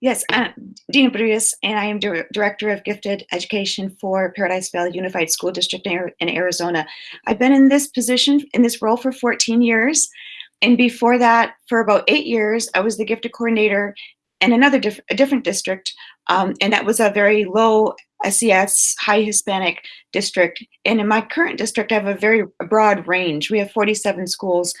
Yes, uh, Dina Brulles, and I am Dir Director of Gifted Education for Paradise Valley Unified School District in Arizona. I've been in this position, in this role for 14 years. And before that, for about eight years, I was the gifted coordinator in another diff a different district. Um, and that was a very low SES, high Hispanic district. And in my current district, I have a very broad range. We have 47 schools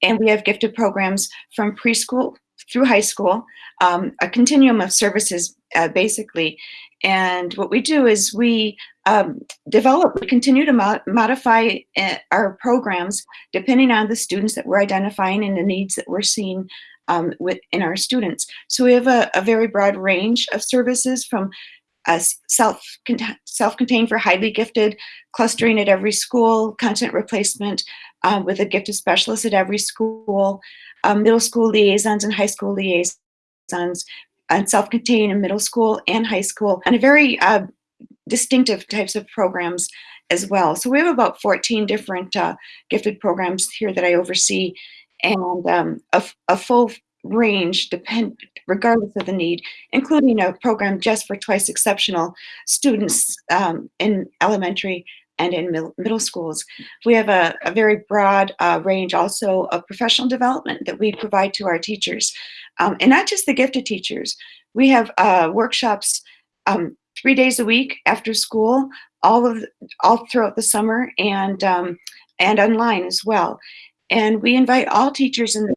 and we have gifted programs from preschool through high school, um, a continuum of services uh, basically. And what we do is we um, develop, we continue to mo modify uh, our programs depending on the students that we're identifying and the needs that we're seeing um, within our students. So we have a, a very broad range of services from self self-contained for highly gifted, clustering at every school, content replacement um, with a gifted specialist at every school, um, middle school liaisons and high school liaisons, and self-contained in middle school and high school, and a very uh, distinctive types of programs as well. So we have about 14 different uh, gifted programs here that I oversee, and um, a, a, full range depend regardless of the need, including a program just for twice exceptional students um, in elementary and in middle schools. We have a, a very broad uh, range also of professional development that we provide to our teachers. Um, and not just the gifted teachers. We have uh, workshops um, three days a week after school, all of all throughout the summer and um, and online as well. And we invite all teachers in the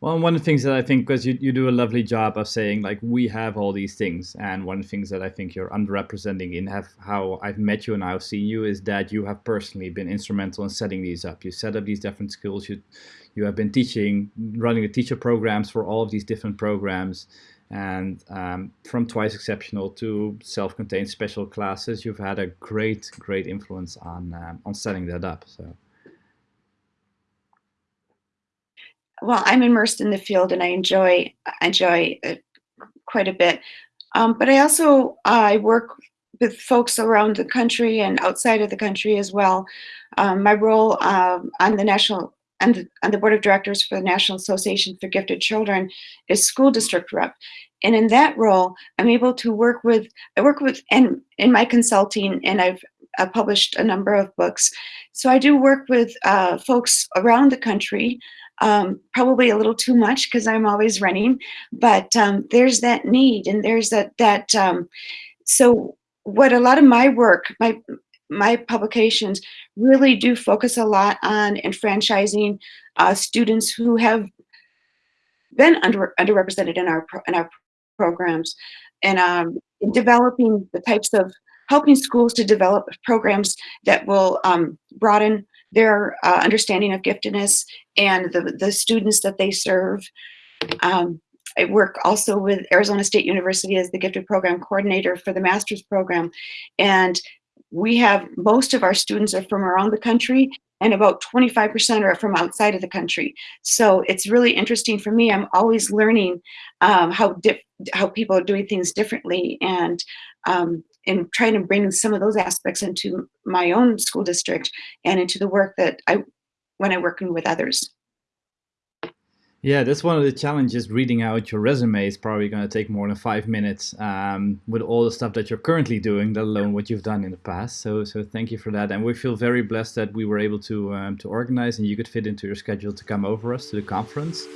well, one of the things that I think, because you, you do a lovely job of saying, like, we have all these things. And one of the things that I think you're underrepresenting in have, how I've met you and I've seen you is that you have personally been instrumental in setting these up. You set up these different skills. You, you have been teaching, running the teacher programs for all of these different programs. And um, from Twice Exceptional to self-contained special classes, you've had a great, great influence on, um, on setting that up. So. Well, I'm immersed in the field and I enjoy enjoy it quite a bit. Um, but I also I work with folks around the country and outside of the country as well. Um, my role um, on the national and the, on the board of directors for the National Association for Gifted Children is school district rep. And in that role, I'm able to work with, I work with, and in my consulting, and I've published a number of books. So I do work with uh, folks around the country um, probably a little too much because I'm always running, but um, there's that need and there's that, that um, so what a lot of my work, my, my publications really do focus a lot on enfranchising uh, students who have been under, underrepresented in our, in our programs and um, developing the types of helping schools to develop programs that will um, broaden their uh, understanding of giftedness and the, the students that they serve. Um, I work also with Arizona State University as the gifted program coordinator for the master's program. And we have most of our students are from around the country and about 25% are from outside of the country. So it's really interesting for me. I'm always learning um, how, how people are doing things differently and um, and trying to bring some of those aspects into my own school district and into the work that I, when I'm working with others. Yeah, that's one of the challenges. Reading out your resume is probably going to take more than five minutes um, with all the stuff that you're currently doing, let alone what you've done in the past. So, so thank you for that. And we feel very blessed that we were able to um, to organize and you could fit into your schedule to come over us to the conference.